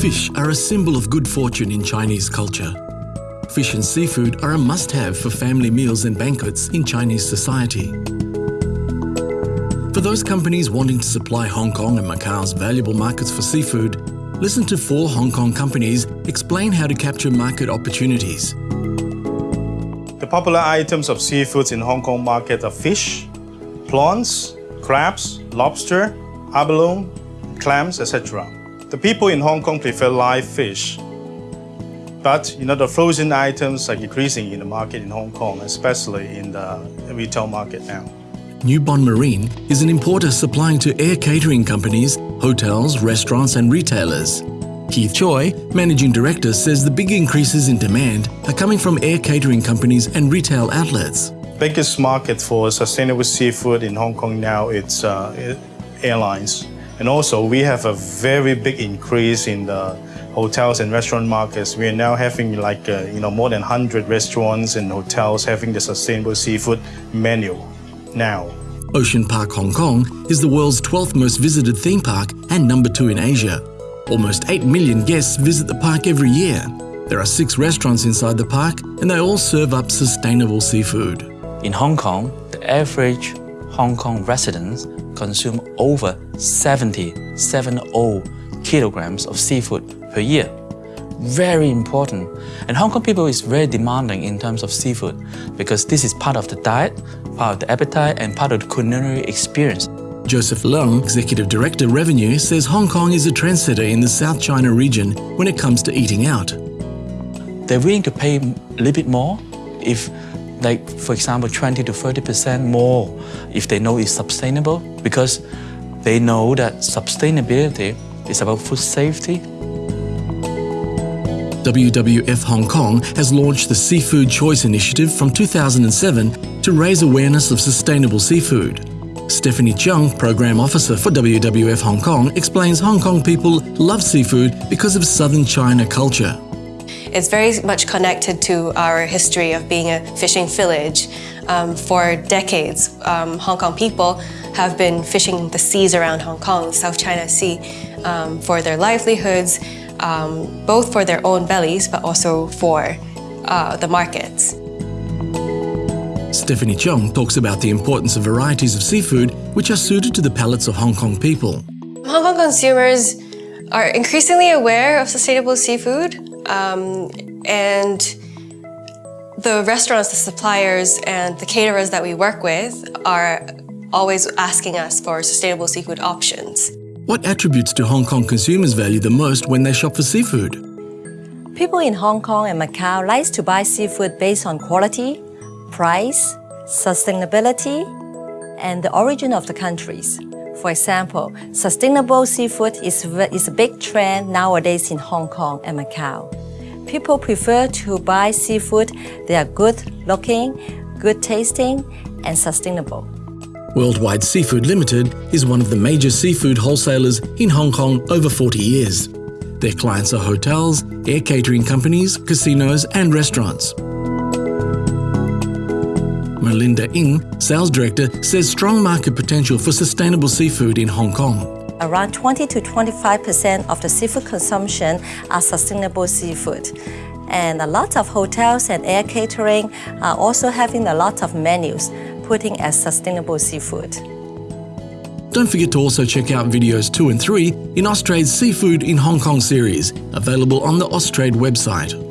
Fish are a symbol of good fortune in Chinese culture. Fish and seafood are a must-have for family meals and banquets in Chinese society. For those companies wanting to supply Hong Kong and Macau's valuable markets for seafood, listen to four Hong Kong companies explain how to capture market opportunities. The popular items of seafoods in Hong Kong market are fish, prawns, crabs, lobster, abalone, clams, etc. The people in Hong Kong prefer live fish. But you know, the frozen items are decreasing in the market in Hong Kong, especially in the retail market now. New Bond Marine is an importer supplying to air catering companies, hotels, restaurants and retailers. Keith Choi, Managing Director, says the big increases in demand are coming from air catering companies and retail outlets. Biggest market for sustainable seafood in Hong Kong now it's uh, airlines. And also we have a very big increase in the hotels and restaurant markets. We are now having like, uh, you know, more than 100 restaurants and hotels having the sustainable seafood menu now. Ocean Park Hong Kong is the world's 12th most visited theme park and number two in Asia. Almost 8 million guests visit the park every year. There are six restaurants inside the park and they all serve up sustainable seafood. In Hong Kong, the average Hong Kong residents consume over 70, 70 kilograms of seafood per year. Very important. And Hong Kong people is very demanding in terms of seafood because this is part of the diet, part of the appetite and part of the culinary experience. Joseph Leung, Executive Director Revenue, says Hong Kong is a trendsetter in the South China region when it comes to eating out. They're willing to pay a little bit more if, like, for example, 20 to 30% more if they know it's sustainable because they know that sustainability is about food safety. WWF Hong Kong has launched the Seafood Choice Initiative from 2007 to raise awareness of sustainable seafood. Stephanie Chung, Program Officer for WWF Hong Kong, explains Hong Kong people love seafood because of southern China culture. It's very much connected to our history of being a fishing village. Um, for decades, um, Hong Kong people have been fishing the seas around Hong Kong, South China Sea, um, for their livelihoods, um, both for their own bellies, but also for uh, the markets. Stephanie Chung talks about the importance of varieties of seafood which are suited to the palates of Hong Kong people. Hong Kong consumers are increasingly aware of sustainable seafood um, and the restaurants, the suppliers and the caterers that we work with are always asking us for sustainable seafood options. What attributes do Hong Kong consumers value the most when they shop for seafood? People in Hong Kong and Macau like to buy seafood based on quality, price, sustainability, and the origin of the countries. For example, sustainable seafood is, is a big trend nowadays in Hong Kong and Macau. People prefer to buy seafood that are good looking, good tasting, and sustainable. Worldwide Seafood Limited is one of the major seafood wholesalers in Hong Kong over 40 years. Their clients are hotels, air catering companies, casinos and restaurants. Melinda Ng, Sales Director, says strong market potential for sustainable seafood in Hong Kong. Around 20 to 25% of the seafood consumption are sustainable seafood. And a lot of hotels and air catering are also having a lot of menus putting as sustainable seafood. Don't forget to also check out videos 2 and 3 in Austrade's Seafood in Hong Kong series, available on the Austrade website.